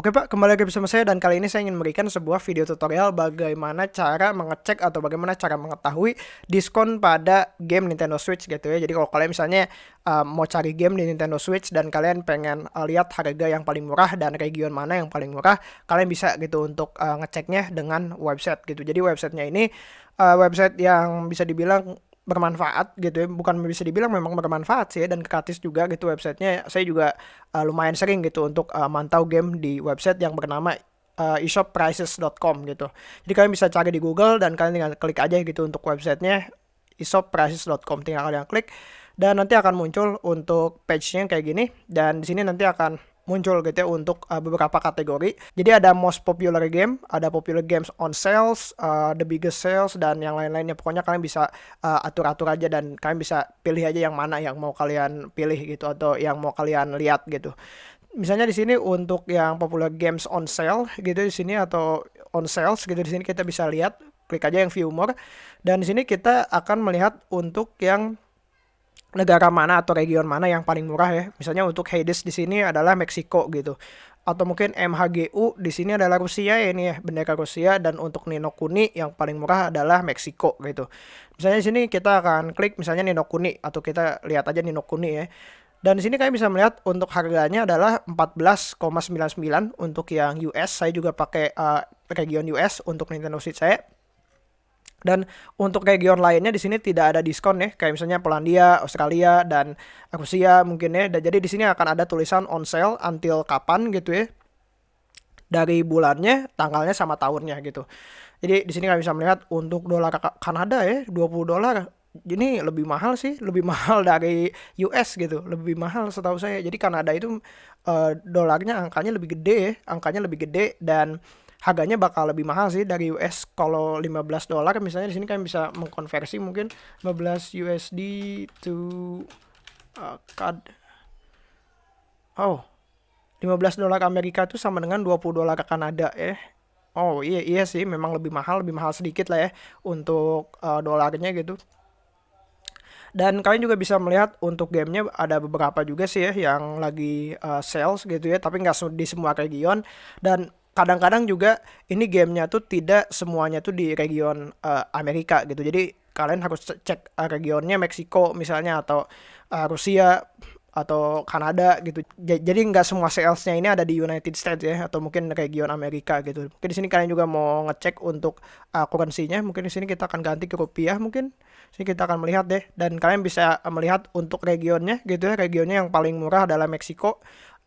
Oke Pak, kembali lagi bersama saya dan kali ini saya ingin memberikan sebuah video tutorial bagaimana cara mengecek atau bagaimana cara mengetahui diskon pada game Nintendo Switch gitu ya. Jadi kalau kalian misalnya uh, mau cari game di Nintendo Switch dan kalian pengen uh, lihat harga yang paling murah dan region mana yang paling murah, kalian bisa gitu untuk uh, ngeceknya dengan website gitu. Jadi websitenya ini uh, website yang bisa dibilang bermanfaat gitu ya. Bukan bisa dibilang memang bermanfaat sih ya, dan gratis juga gitu websitenya. Saya juga uh, lumayan sering gitu untuk uh, mantau game di website yang bernama uh, eShopPrices.com gitu. Jadi kalian bisa cari di Google dan kalian tinggal klik aja gitu untuk websitenya eShopPrices.com tinggal kalian klik dan nanti akan muncul untuk page-nya kayak gini dan di sini nanti akan muncul gitu ya untuk uh, beberapa kategori. Jadi ada most popular game, ada popular games on sales, uh, the biggest sales dan yang lain-lainnya. Pokoknya kalian bisa uh, atur-atur aja dan kalian bisa pilih aja yang mana yang mau kalian pilih gitu atau yang mau kalian lihat gitu. Misalnya di sini untuk yang popular games on sale gitu di sini atau on sales gitu di sini kita bisa lihat klik aja yang view more dan di sini kita akan melihat untuk yang negara mana atau region mana yang paling murah ya. Misalnya untuk Hades di sini adalah Meksiko gitu. Atau mungkin MHGU di sini adalah Rusia ya ini ya, bendera Rusia dan untuk Nino Kuni yang paling murah adalah Meksiko gitu. Misalnya di sini kita akan klik misalnya Nino Kuni atau kita lihat aja Nino Kuni ya. Dan di sini kalian bisa melihat untuk harganya adalah 14,99 untuk yang US. Saya juga pakai uh, region US untuk Nintendo Switch saya. Dan untuk region lainnya di sini tidak ada diskon ya, kayak misalnya Polandia, Australia dan Rusia mungkin ya. Dan jadi di sini akan ada tulisan on sale until kapan gitu ya. Dari bulannya, tanggalnya sama tahunnya gitu. Jadi di sini kalian bisa melihat untuk dolar Kanada ya, 20 dolar. Ini lebih mahal sih, lebih mahal dari US gitu, lebih mahal setahu saya. Jadi Kanada itu uh, dolarnya angkanya lebih gede ya, angkanya lebih gede dan harganya bakal lebih mahal sih dari US kalau 15 dolar misalnya di sini kalian bisa mengkonversi mungkin 15 USD to uh, CAD oh 15 dolar Amerika itu sama dengan 20 dolar Kanada ya Oh iya iya sih memang lebih mahal lebih mahal sedikit lah ya untuk uh, dolarnya gitu. Dan kalian juga bisa melihat untuk gamenya ada beberapa juga sih ya yang lagi uh, sales gitu ya tapi nggak di semua region dan kadang-kadang juga ini gamenya tuh tidak semuanya tuh di region uh, Amerika gitu jadi kalian harus cek uh, regionnya Meksiko misalnya atau uh, Rusia atau Kanada gitu. Jadi nggak semua salesnya ini ada di United States ya atau mungkin region Amerika gitu. Mungkin di sini kalian juga mau ngecek untuk uh, currency-nya. Mungkin di sini kita akan ganti ke rupiah mungkin. Sini kita akan melihat deh dan kalian bisa melihat untuk regionnya gitu ya. Regionnya yang paling murah adalah Meksiko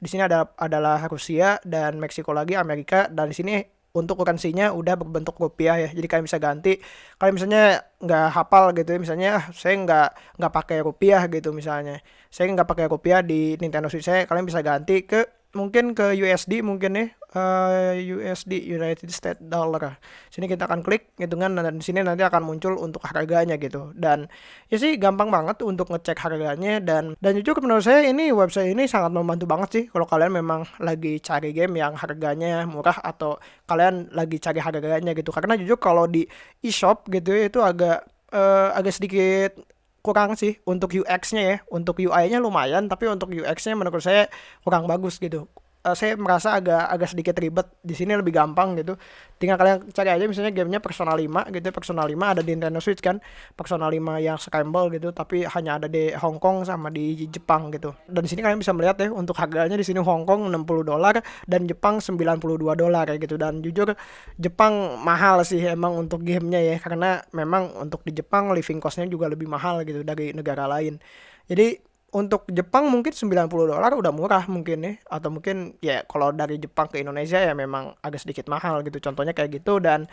di sini ada adalah Rusia dan Meksiko lagi Amerika dan di sini untuk currency-nya udah berbentuk rupiah ya. Jadi kalian bisa ganti. Kalau misalnya nggak hafal gitu ya misalnya ah, saya nggak nggak pakai rupiah gitu misalnya. Saya nggak pakai rupiah di Nintendo Switch saya kalian bisa ganti ke mungkin ke USD mungkin nih uh, USD United States Dollar. Sini kita akan klik hitungan dan di sini nanti akan muncul untuk harganya gitu. Dan ya sih gampang banget untuk ngecek harganya dan dan jujur menurut saya ini website ini sangat membantu banget sih kalau kalian memang lagi cari game yang harganya murah atau kalian lagi cari harganya gitu. Karena jujur kalau di e-shop gitu ya, itu agak uh, agak sedikit kurang sih untuk UX-nya ya. Untuk UI-nya lumayan, tapi untuk UX-nya menurut saya kurang bagus gitu uh, saya merasa agak agak sedikit ribet. Di sini lebih gampang gitu. Tinggal kalian cari aja misalnya gamenya Persona 5 gitu. Persona 5 ada di Nintendo Switch kan. Persona 5 yang scramble gitu tapi hanya ada di Hong Kong sama di Jepang gitu. Dan di sini kalian bisa melihat ya untuk harganya di sini Hong Kong 60 dolar dan Jepang 92 dolar kayak gitu. Dan jujur Jepang mahal sih emang untuk gamenya ya. Karena memang untuk di Jepang living costnya juga lebih mahal gitu dari negara lain. Jadi untuk Jepang mungkin 90 dolar udah murah mungkin ya. Atau mungkin ya kalau dari Jepang ke Indonesia ya memang agak sedikit mahal gitu. Contohnya kayak gitu. Dan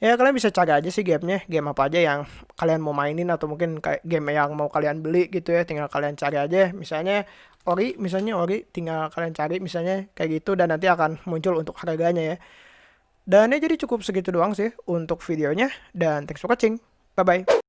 ya kalian bisa cari aja sih gamenya. Game apa aja yang kalian mau mainin atau mungkin kayak game yang mau kalian beli gitu ya. Tinggal kalian cari aja. Misalnya ori misalnya ori tinggal kalian cari misalnya kayak gitu. Dan nanti akan muncul untuk harganya ya. Dan ya jadi cukup segitu doang sih untuk videonya. Dan thanks for watching. Bye bye